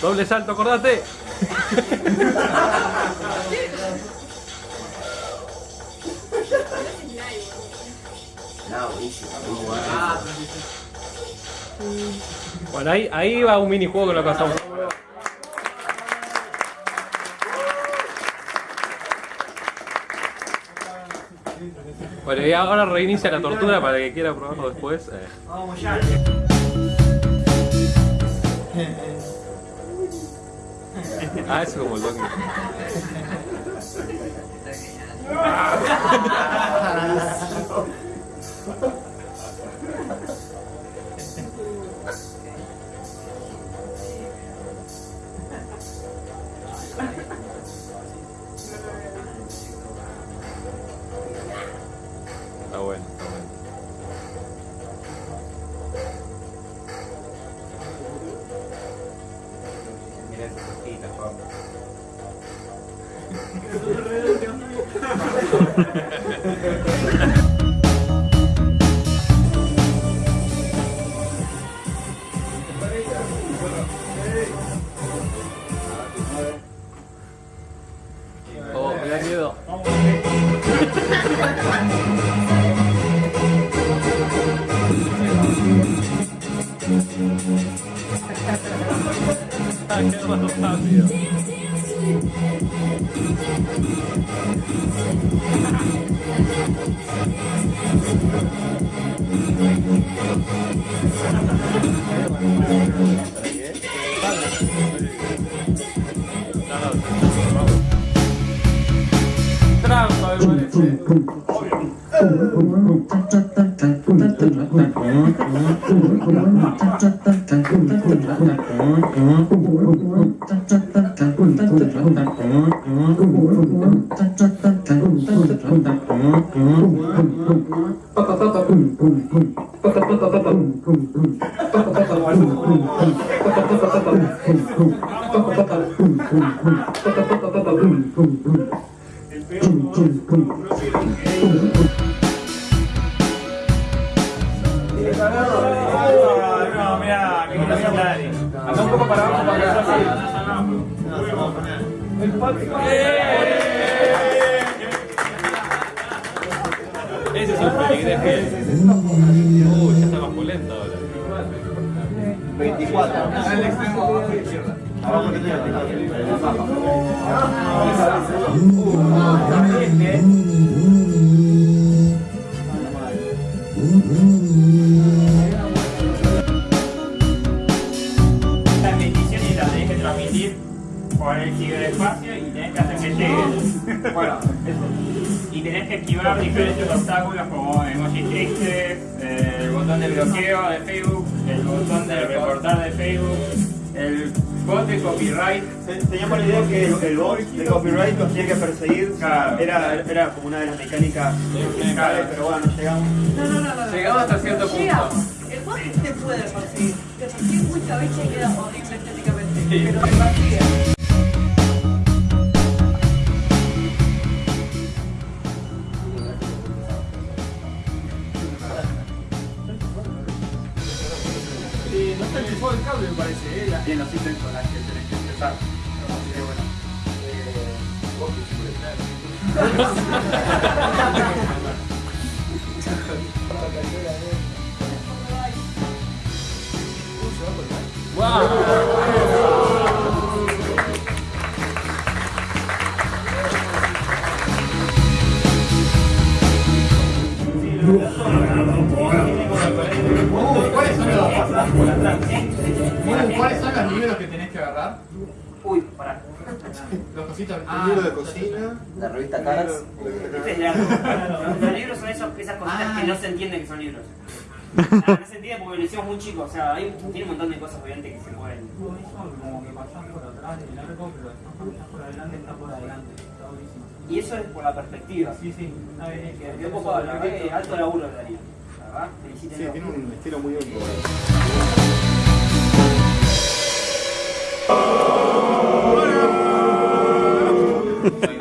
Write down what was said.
Doble salto, acordate. No, buenísimo. Bueno, ahí, ahí va un minijuego que lo pasamos. Bueno, y ahora reinicia la tortura para el que quiera probarlo después. eh. Vamos ya. Ah, eso como el lên một khi là con. Boom, boom, boom, boom, boom, boom, boom, boom, boom, boom, 음, 음, 음. No, no un poco para para que un peligro. Ya está más ahora. 24. Al extremo abajo y izquierda. Abajo que por el ciberespacio y tenés que hacer que llegue. Bueno, eso. Y tenés que esquivar diferentes obstáculos como emojis tristes, eh, el botón de bloqueo de Facebook, el botón de reportar de Facebook, el bot de copyright. Teníamos la idea que el, el bot de copyright nos tenía que perseguir. Claro. Era, era como una de las mecánicas principales, pero bueno, no llegamos. No, no, no, no. Llegamos hasta cierto punto. Llegamos. El bot te puede perseguir. Te persigue muchas veces y queda horrible estéticamente. Pero te persigue. Tiene los ítems con las que tenés que empezar. Así que bueno. Eh, ¿Cuáles son los libros que tenés que agarrar? Uy, pará. Los cositos. Un libro de cocina. La revista Caras. Este es largo. Los, libros son esos, esas cositas que no se entiende que son libros. Ah, no se entiende porque lo hicimos muy chico, o sea, hay, tiene un montón de cosas obviamente que se pueden. como que pasan por atrás del arco, pero pasan por adelante, está por adelante. Está buenísimo. Y eso es por la perspectiva. Sí, sí, un poco, alto laburo de Darío. La verdad, Sí, tiene un estilo muy único.